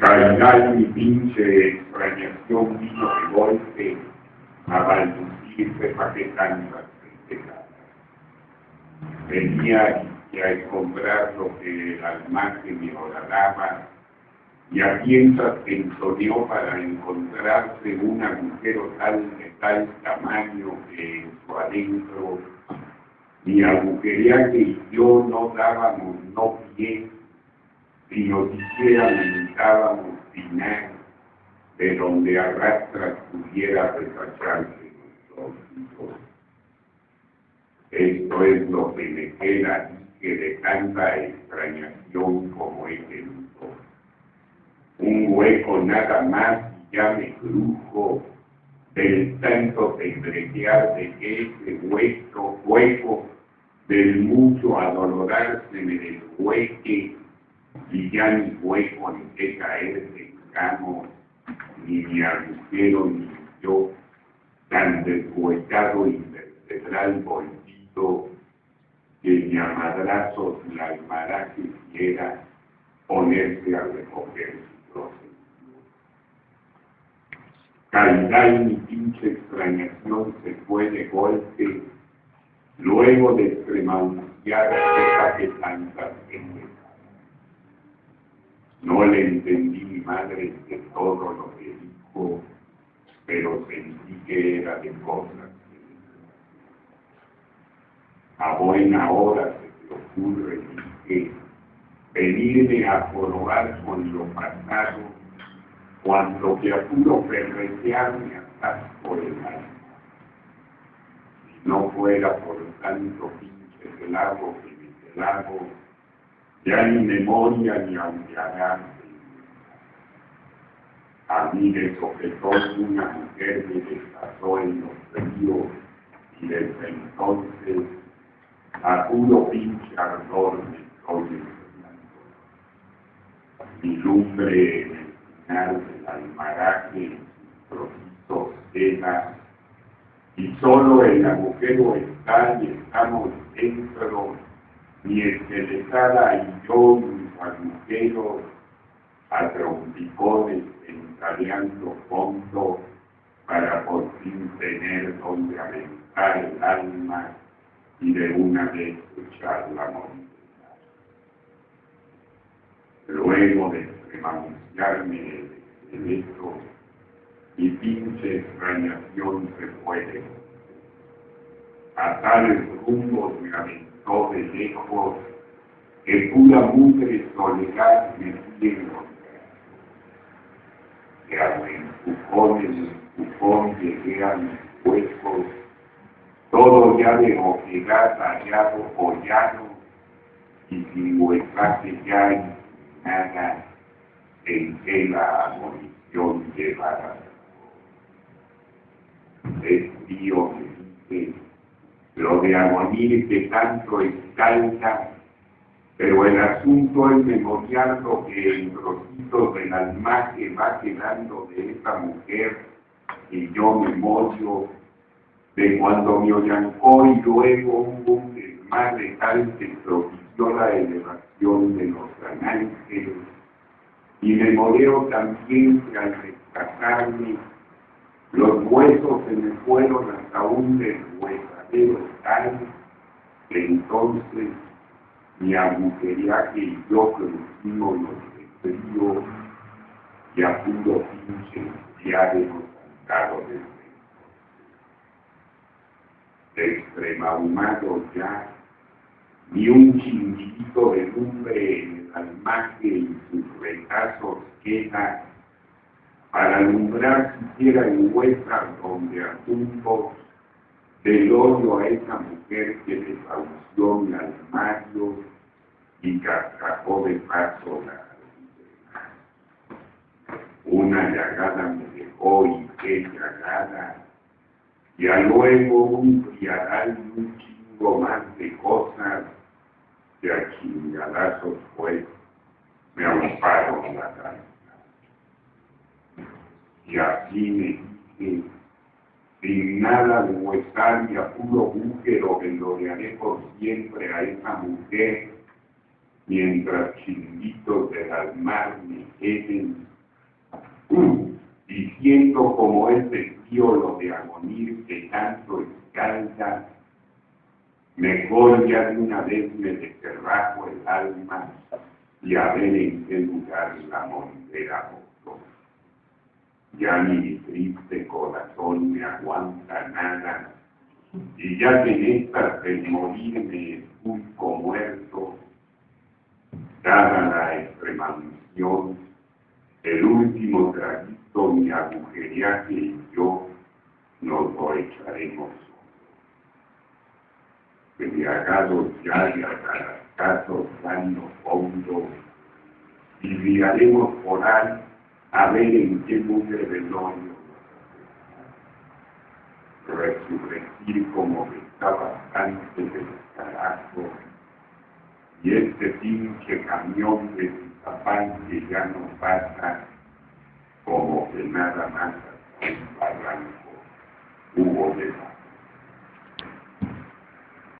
Caridad y pinche extrañación vino de golpe a balbucirse para que tantas tristezas. Venía y a encontrar lo que el almacén me horadaba y a piensas ensoñó para encontrarse un agujero tal de tal tamaño que en su adentro ni agujería que yo no dábamos no pie, sino siquiera limitábamos final de donde arrastras pudiera resacharse nuestros hijos. Esto es lo que me queda que de tanta extrañación como es el Un hueco nada más ya me crujo del tanto temblequear de que ese hueco, hueco del mucho adolorarse me deshueque y ya ni hueco caerse en camo, ni mi agujero ni yo, tan deshuecado y vertebral bolsito que ni a madrazos la almará quisiera ponerse a recoger su trozo. Caridad y mi pinche extrañación se fue de golpe, luego de extremanciar esa que tantas veces. No le entendí mi madre de todo lo que dijo, pero sentí que era de cosas a buena hora se te ocurre que venirme a jorobar con lo pasado cuando te apuro ferretearme hasta por el alma. Si no fuera por tanto pinche celado que me celado, ya ni memoria ni aunque A mí me sujetó una mujer me desplazó en los ríos y desde entonces a puro pinche ardor me estoy Mi lumbre en el final del almaraje, trocitos queda, y solo el agujero está y estamos dentro, mi esqueletada y yo, mis agujeros, a trompicones ensayando fondo para por fin tener donde aventar el alma y de una vez escuchar la montaña. Luego de extremanciarme de esto, mi pinche extrañación se puede. A tales rumbos me aventó de lejos que pura mugre soledad me fui encontrando. Que a empujón en empujón llegué a mis huecos todo ya de ojegar tallado llano, y sin huecaje ya y nada en que la abolición llevará. Es tío que dice, lo de agonir que tanto escalda, pero el asunto es memorial lo que el trocito del alma que va quedando de esta mujer y yo memorio de cuando me oyancó y luego hubo un desmadre tal que propició la elevación de los ángeles, y me moreo también que al rescatarme, los huesos se me fueron hasta un deshuesadero tal que entonces mi agujeriaje y yo crucimos los de frío y a puro pinche ya de los de extremahumado ya, ni un chinguito de lumbre en el almaje y sus retazos queda para alumbrar siquiera en huesas donde asuntos del odio a esa mujer que desahució mi armario y cascajó de paso la una llagada me dejó y qué llagada. Y luego un criadal y un chingo más de cosas que a chingadazos pues me amparon la cabeza. Y dije, sin nada de huesar y a puro bújero haré por siempre a esa mujer, mientras chinguitos del mar me queden y siento como ese lo de agonir que tanto escalda, mejor ya de una vez me descerrajo el alma y a ver en qué lugar la vosotros. Ya ni triste corazón me aguanta nada, y ya que en esta del morirme como muerto, dada la extremaunción, el último traguito, mi agujeriaje y yo nos lo echaremos. Embriagados ya y casos dando fondo, y por ahí a ver en qué nube velorio. Resurrecir como estaba antes del carajo. Y este pinche camión de Tizapán que ya no pasa como que nada más un barranco. Hubo de